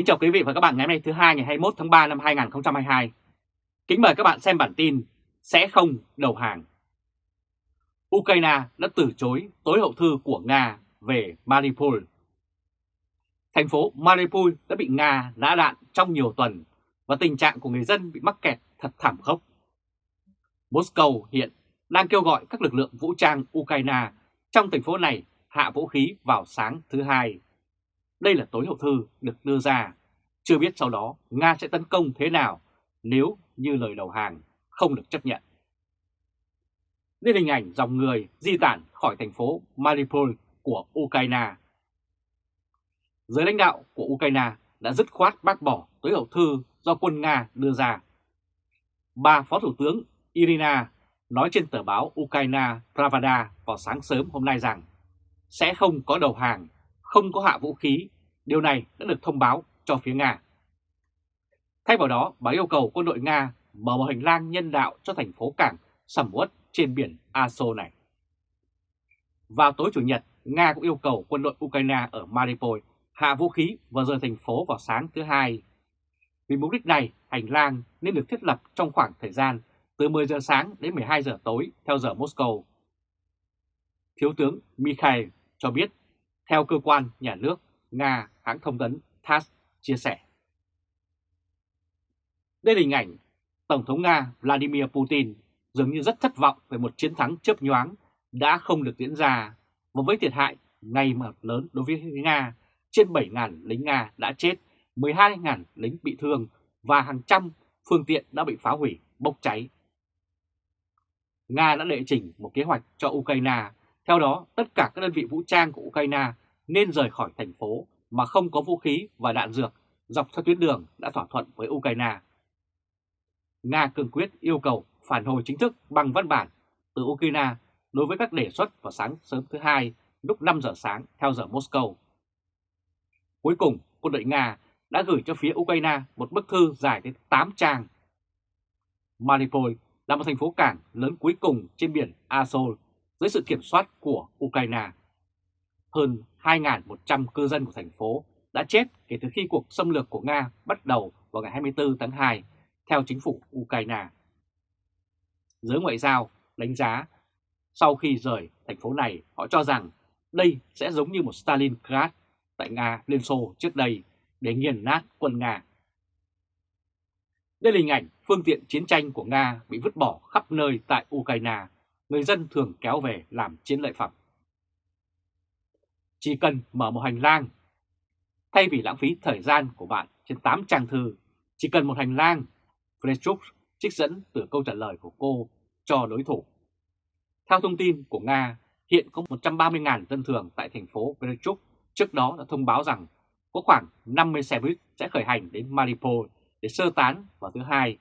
Kính chào quý vị và các bạn ngày hôm nay thứ hai, ngày 21 tháng 3 năm 2022. Kính mời các bạn xem bản tin Sẽ không đầu hàng. Ukraine đã từ chối tối hậu thư của Nga về Mariupol. Thành phố Mariupol đã bị Nga nã đạn trong nhiều tuần và tình trạng của người dân bị mắc kẹt thật thảm khốc. Moscow hiện đang kêu gọi các lực lượng vũ trang Ukraine trong thành phố này hạ vũ khí vào sáng thứ hai. Đây là tối hậu thư được đưa ra. Chưa biết sau đó Nga sẽ tấn công thế nào nếu như lời đầu hàng không được chấp nhận. Đây hình ảnh dòng người di tản khỏi thành phố Mariupol của Ukraine. Giới lãnh đạo của Ukraine đã dứt khoát bác bỏ tối hậu thư do quân Nga đưa ra. Bà Phó Thủ tướng Irina nói trên tờ báo Ukraine Pravda vào sáng sớm hôm nay rằng sẽ không có đầu hàng, không có hạ vũ khí. Điều này đã được thông báo cho phía Nga. Thay vào đó, bà yêu cầu quân đội Nga mở một hành lang nhân đạo cho thành phố cảng sầm uất trên biển Aso này. Vào tối Chủ nhật, Nga cũng yêu cầu quân đội Ukraine ở Mariupol hạ vũ khí và rời thành phố vào sáng thứ hai. Vì mục đích này, hành lang nên được thiết lập trong khoảng thời gian từ 10 giờ sáng đến 12 giờ tối theo giờ Moscow. Thiếu tướng Mikhail cho biết, theo cơ quan nhà nước Nga hãng thông tấn TASS chia sẻ. Đây là hình ảnh Tổng thống Nga Vladimir Putin dường như rất thất vọng về một chiến thắng chớp nhoáng đã không được diễn ra và với thiệt hại ngày mà lớn đối với Nga, trên 7.000 lính Nga đã chết, 12.000 lính bị thương và hàng trăm phương tiện đã bị phá hủy, bốc cháy. Nga đã đệ trình một kế hoạch cho Ukraine, theo đó tất cả các đơn vị vũ trang của Ukraine nên rời khỏi thành phố mà không có vũ khí và đạn dược dọc theo tuyến đường đã thỏa thuận với Ukraine. Nga cương quyết yêu cầu phản hồi chính thức bằng văn bản từ Ukraine đối với các đề xuất vào sáng sớm thứ hai lúc 5 giờ sáng theo giờ Moscow. Cuối cùng, quân đội Nga đã gửi cho phía Ukraine một bức thư dài đến 8 trang. Mariupol là một thành phố cảng lớn cuối cùng trên biển Azov dưới sự kiểm soát của Ukraine. Hơn 2.100 cư dân của thành phố đã chết kể từ khi cuộc xâm lược của Nga bắt đầu vào ngày 24 tháng 2 theo chính phủ Ukraine. Giới ngoại giao đánh giá sau khi rời thành phố này họ cho rằng đây sẽ giống như một Stalingrad tại Nga Liên Xô trước đây để nghiền nát quân Nga. Đây là hình ảnh phương tiện chiến tranh của Nga bị vứt bỏ khắp nơi tại Ukraine, người dân thường kéo về làm chiến lợi phẩm. Chỉ cần mở một hành lang, thay vì lãng phí thời gian của bạn trên 8 trang thư, chỉ cần một hành lang, Frechuk trích dẫn từ câu trả lời của cô cho đối thủ. Theo thông tin của Nga, hiện có 130.000 dân thường tại thành phố Frechuk trước đó đã thông báo rằng có khoảng 50 xe buýt sẽ khởi hành đến Mariupol để sơ tán vào thứ hai.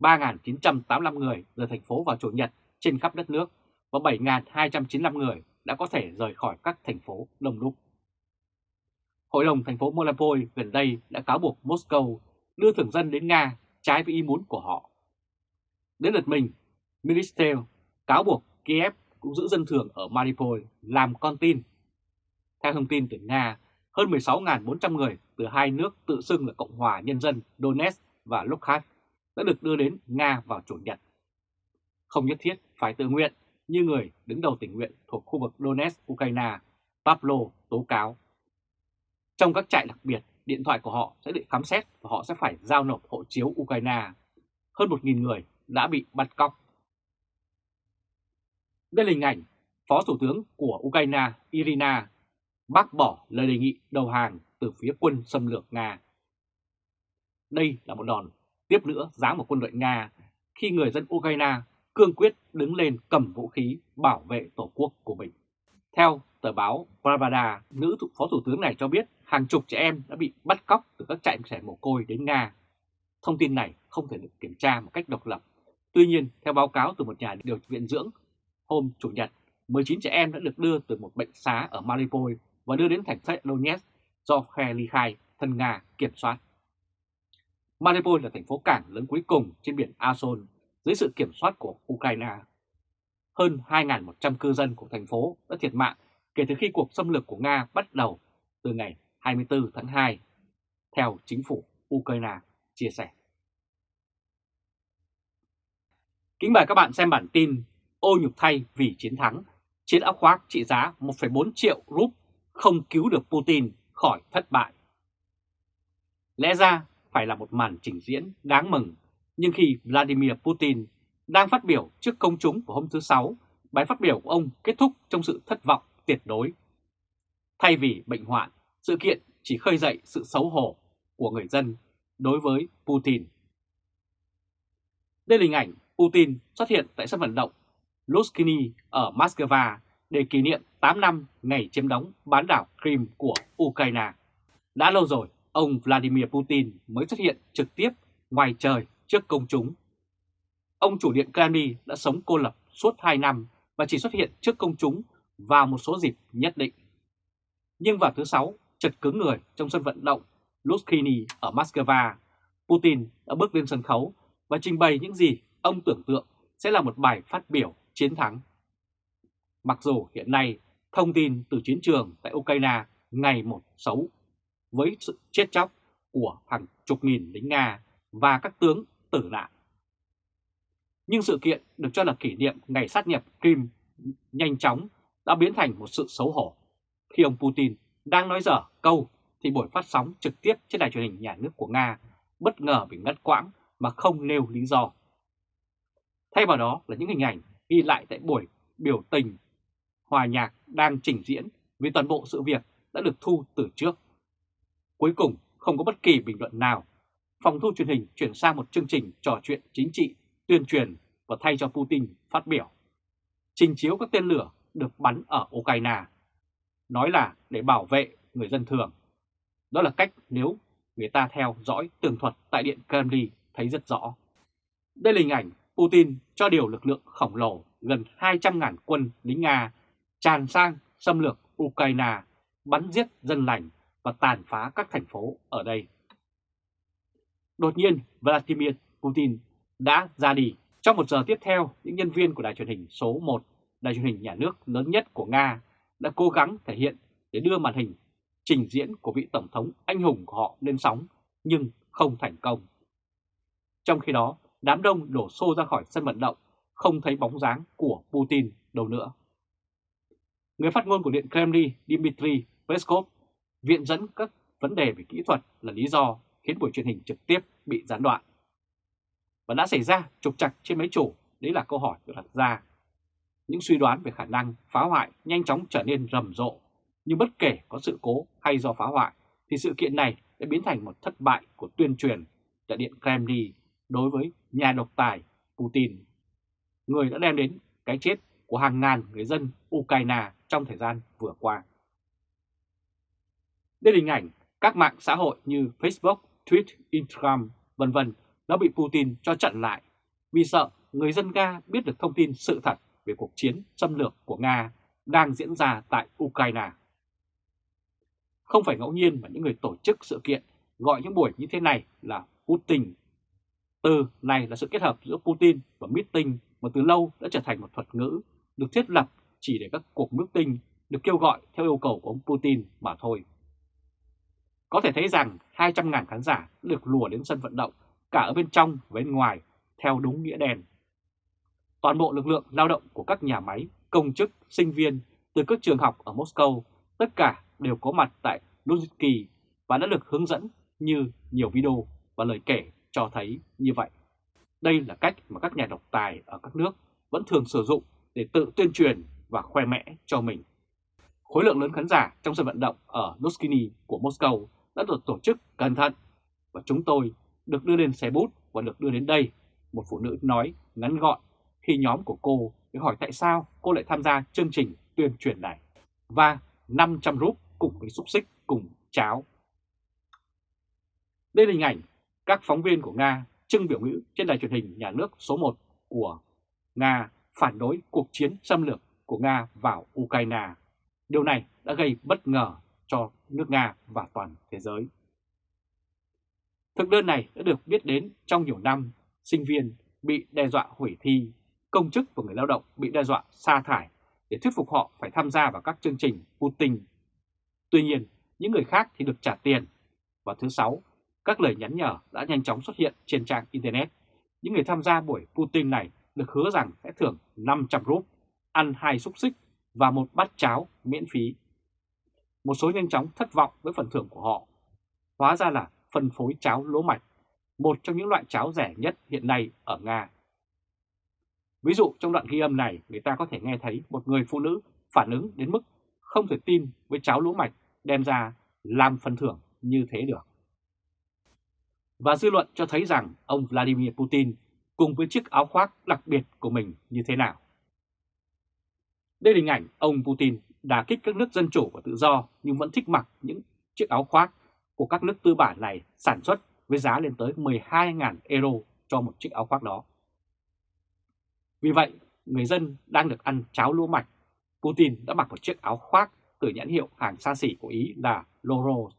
3.985 người rời thành phố vào Chủ nhật trên khắp đất nước và 7.295 người đã có thể rời khỏi các thành phố đông đúc. Hội đồng thành phố Mariupol gần đây đã cáo buộc Moscow đưa thường dân đến Nga trái với ý muốn của họ. Đến lượt mình, Minister cáo buộc Kiev cũng giữ dân thường ở Mariupol làm con tin. Theo thông tin từ Nga, hơn 16.400 người từ hai nước tự xưng là Cộng hòa Nhân dân Donetsk và Luhansk đã được đưa đến Nga vào Chủ nhật. Không nhất thiết phải tự nguyện như người đứng đầu tình nguyện thuộc khu vực Donetsk, Ukraine, Pavlo tố cáo. Trong các trại đặc biệt, điện thoại của họ sẽ bị khám xét và họ sẽ phải giao nộp hộ chiếu Ukraine. Hơn 1.000 người đã bị bắt cóc. Đây là hình ảnh Phó Thủ tướng của Ukraine Irina bác bỏ lời đề nghị đầu hàng từ phía quân xâm lược Nga. Đây là một đòn tiếp nữa giáng vào quân đội Nga khi người dân Ukraine cương quyết đứng lên cầm vũ khí bảo vệ tổ quốc của mình. Theo tờ báo Pravda, nữ phó thủ tướng này cho biết hàng chục trẻ em đã bị bắt cóc từ các trại trẻ mồ côi đến Nga. Thông tin này không thể được kiểm tra một cách độc lập. Tuy nhiên, theo báo cáo từ một nhà điều viện dưỡng, hôm Chủ nhật, 19 trẻ em đã được đưa từ một bệnh xá ở Mariupol và đưa đến thành phố Donetsk do khe ly khai thân Nga kiểm soát. Mariupol là thành phố cảng lớn cuối cùng trên biển Azov dưới sự kiểm soát của Ukraine. Hơn 2.100 cư dân của thành phố đã thiệt mạng kể từ khi cuộc xâm lược của Nga bắt đầu từ ngày 24 tháng 2. theo chính phủ Ukraine chia sẻ. Kính mời các bạn xem bản tin ô nhục thay vì chiến thắng, chiến áo khoác trị giá 1,4 triệu rúp không cứu được Putin khỏi thất bại. Lẽ ra phải là một màn trình diễn đáng mừng, nhưng khi Vladimir Putin đang phát biểu trước công chúng vào hôm thứ Sáu, bài phát biểu của ông kết thúc trong sự thất vọng tuyệt đối. Thay vì bệnh hoạn, sự kiện chỉ khơi dậy sự xấu hổ của người dân đối với Putin. Đây là hình ảnh Putin xuất hiện tại sân vận động Luskini ở Moscow để kỷ niệm 8 năm ngày chiếm đóng bán đảo Crimea của Ukraine. Đã lâu rồi, ông Vladimir Putin mới xuất hiện trực tiếp ngoài trời trước công chúng. Ông chủ điện Kremlin đã sống cô lập suốt 2 năm và chỉ xuất hiện trước công chúng vào một số dịp nhất định. Nhưng vào thứ Sáu, chật cứng người trong sân vận động Luskini ở Moscow, Putin đã bước lên sân khấu và trình bày những gì ông tưởng tượng sẽ là một bài phát biểu chiến thắng. Mặc dù hiện nay thông tin từ chiến trường tại Ukraine ngày một xấu với sự chết chóc của hàng chục nghìn lính Nga và các tướng tử nạn. Nhưng sự kiện được cho là kỷ niệm ngày sát nhập Kim nhanh chóng đã biến thành một sự xấu hổ khi ông Putin đang nói dở câu thì buổi phát sóng trực tiếp trên đài truyền hình nhà nước của Nga bất ngờ bị ngắt quãng mà không nêu lý do. Thay vào đó là những hình ảnh ghi lại tại buổi biểu tình hòa nhạc đang trình diễn vì toàn bộ sự việc đã được thu từ trước. Cuối cùng không có bất kỳ bình luận nào. Phòng thu truyền hình chuyển sang một chương trình trò chuyện chính trị, tuyên truyền và thay cho Putin phát biểu. Trình chiếu các tên lửa được bắn ở Ukraine. Nói là để bảo vệ người dân thường. Đó là cách nếu người ta theo dõi tường thuật tại Điện Kremlin thấy rất rõ. Đây là hình ảnh Putin cho điều lực lượng khổng lồ gần 200.000 quân lính Nga tràn sang xâm lược Ukraine, bắn giết dân lành và tàn phá các thành phố ở đây. Đột nhiên, Vladimir Putin đã ra đi. Trong một giờ tiếp theo, những nhân viên của đài truyền hình số 1, đài truyền hình nhà nước lớn nhất của Nga, đã cố gắng thể hiện để đưa màn hình trình diễn của vị Tổng thống anh hùng của họ lên sóng, nhưng không thành công. Trong khi đó, đám đông đổ xô ra khỏi sân vận động, không thấy bóng dáng của Putin đâu nữa. Người phát ngôn của Điện Kremlin Dmitry Peskov viện dẫn các vấn đề về kỹ thuật là lý do khiến buổi truyền hình trực tiếp bị gián đoạn. Và đã xảy ra trục trặc trên máy chủ, đấy là câu hỏi được đặt ra. Những suy đoán về khả năng phá hoại nhanh chóng trở nên rầm rộ, nhưng bất kể có sự cố hay do phá hoại, thì sự kiện này đã biến thành một thất bại của tuyên truyền tại Điện Kremlin đối với nhà độc tài Putin, người đã đem đến cái chết của hàng ngàn người dân Ukraine trong thời gian vừa qua. Đây là hình ảnh các mạng xã hội như Facebook, Twitter, Instagram, vân vân đã bị Putin cho chặn lại vì sợ người dân Nga biết được thông tin sự thật về cuộc chiến xâm lược của Nga đang diễn ra tại Ukraine. Không phải ngẫu nhiên mà những người tổ chức sự kiện gọi những buổi như thế này là Putin. Từ này là sự kết hợp giữa Putin và meeting mà từ lâu đã trở thành một thuật ngữ được thiết lập chỉ để các cuộc meeting được kêu gọi theo yêu cầu của ông Putin mà thôi. Có thể thấy rằng 200.000 khán giả được lùa đến sân vận động cả ở bên trong và bên ngoài theo đúng nghĩa đen. Toàn bộ lực lượng lao động của các nhà máy, công chức, sinh viên từ các trường học ở Moscow tất cả đều có mặt tại Luzhniki và đã được hướng dẫn như nhiều video và lời kể cho thấy như vậy. Đây là cách mà các nhà độc tài ở các nước vẫn thường sử dụng để tự tuyên truyền và khoe mẽ cho mình. Khối lượng lớn khán giả trong sân vận động ở Luzhniki của Moscow đã được tổ chức cẩn thận và chúng tôi được đưa lên xe bút và được đưa đến đây, một phụ nữ nói ngắn gọn khi nhóm của cô để hỏi tại sao cô lại tham gia chương trình tuyên truyền này và 500 rúp cùng với xúc xích cùng cháo. Đây là hình ảnh các phóng viên của Nga trưng biểu ngữ trên đài truyền hình nhà nước số 1 của Nga phản đối cuộc chiến xâm lược của Nga vào Ukraine. Điều này đã gây bất ngờ cho nước Nga và toàn thế giới. Thực đơn này đã được biết đến trong nhiều năm, sinh viên bị đe dọa hủy thi, công chức và người lao động bị đe dọa sa thải để thuyết phục họ phải tham gia vào các chương trình Putin. Tuy nhiên, những người khác thì được trả tiền. Và thứ sáu, các lời nhắn nhở đã nhanh chóng xuất hiện trên trang Internet. Những người tham gia buổi Putin này được hứa rằng sẽ thưởng 500 rúp, ăn hai xúc xích và một bát cháo miễn phí. Một số nhanh chóng thất vọng với phần thưởng của họ. Hóa ra là phân phối cháo lúa mạch, một trong những loại cháo rẻ nhất hiện nay ở Nga. Ví dụ trong đoạn ghi âm này người ta có thể nghe thấy một người phụ nữ phản ứng đến mức không thể tin với cháo lúa mạch đem ra làm phần thưởng như thế được. Và dư luận cho thấy rằng ông Vladimir Putin cùng với chiếc áo khoác đặc biệt của mình như thế nào. Đây là hình ảnh ông Putin đà kích các nước dân chủ và tự do nhưng vẫn thích mặc những chiếc áo khoác của các nước tư bản này sản xuất với giá lên tới 12.000 euro cho một chiếc áo khoác đó. Vì vậy, người dân đang được ăn cháo lúa mạch. Putin đã mặc một chiếc áo khoác từ nhãn hiệu hàng xa xỉ của Ý là Loro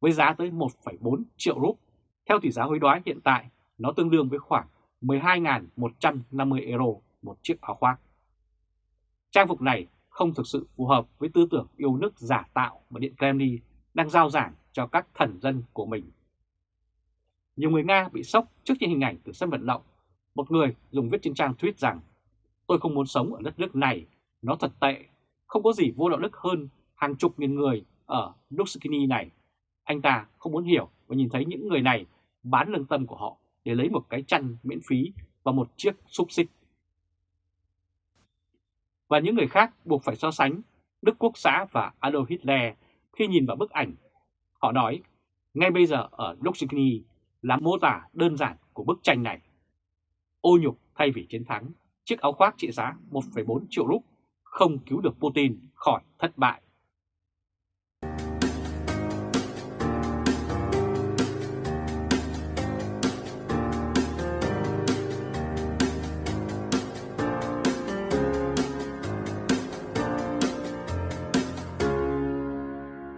với giá tới 1,4 triệu rúp. Theo tỷ giá hối đoái hiện tại, nó tương đương với khoảng 12.150 euro một chiếc áo khoác. Trang phục này không thực sự phù hợp với tư tưởng yêu nước giả tạo mà Điện Kremlin đang giao giảng cho các thần dân của mình. Nhiều người Nga bị sốc trước những hình ảnh từ sân vận động. Một người dùng viết trên trang tweet rằng Tôi không muốn sống ở đất nước này, nó thật tệ, không có gì vô đạo đức hơn hàng chục nghìn người ở Luxkini này. Anh ta không muốn hiểu và nhìn thấy những người này bán lương tâm của họ để lấy một cái chăn miễn phí và một chiếc xúc xích. Và những người khác buộc phải so sánh Đức Quốc xã và Adolf Hitler khi nhìn vào bức ảnh. Họ nói, ngay bây giờ ở Luxkini là mô tả đơn giản của bức tranh này. Ô nhục thay vì chiến thắng, chiếc áo khoác trị giá 1,4 triệu rúp không cứu được Putin khỏi thất bại.